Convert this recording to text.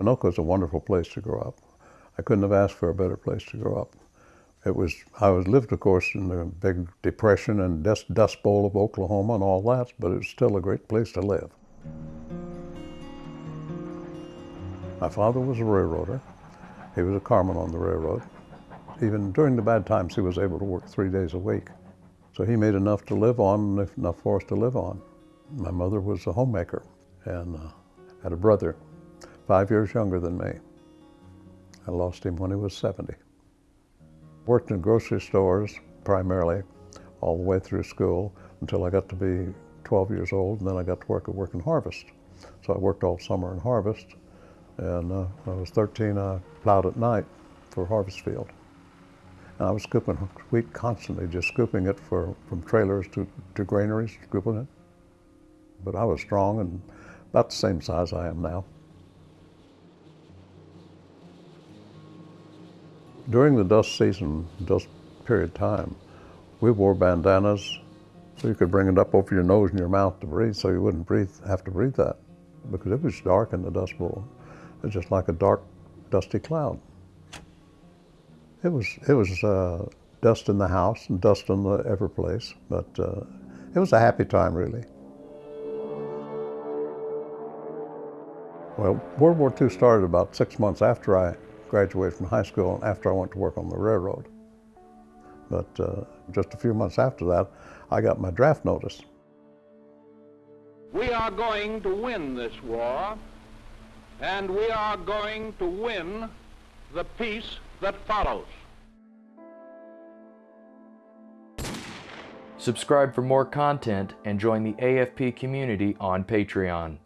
Anoka is a wonderful place to grow up. I couldn't have asked for a better place to grow up. It was, I was lived, of course, in the big depression and dust, dust bowl of Oklahoma and all that, but it was still a great place to live. My father was a railroader. He was a carman on the railroad. Even during the bad times, he was able to work three days a week. So he made enough to live on, enough for us to live on. My mother was a homemaker and uh, had a brother, five years younger than me. I lost him when he was 70. Worked in grocery stores primarily all the way through school until I got to be 12 years old, and then I got to work at Work and Harvest. So I worked all summer in Harvest, and uh, when I was 13, I plowed at night for Harvest Field. And I was scooping wheat constantly, just scooping it for, from trailers to, to granaries, scooping it. But I was strong and about the same size I am now. During the dust season, dust period time, we wore bandanas so you could bring it up over your nose and your mouth to breathe so you wouldn't breathe, have to breathe that because it was dark in the dust bowl. It was just like a dark, dusty cloud. It was, it was uh, dust in the house and dust in the every place, but uh, it was a happy time, really. Well, World War II started about six months after I graduated from high school and after I went to work on the railroad. But uh, just a few months after that, I got my draft notice. We are going to win this war, and we are going to win the peace that follows. Subscribe for more content and join the AFP community on Patreon.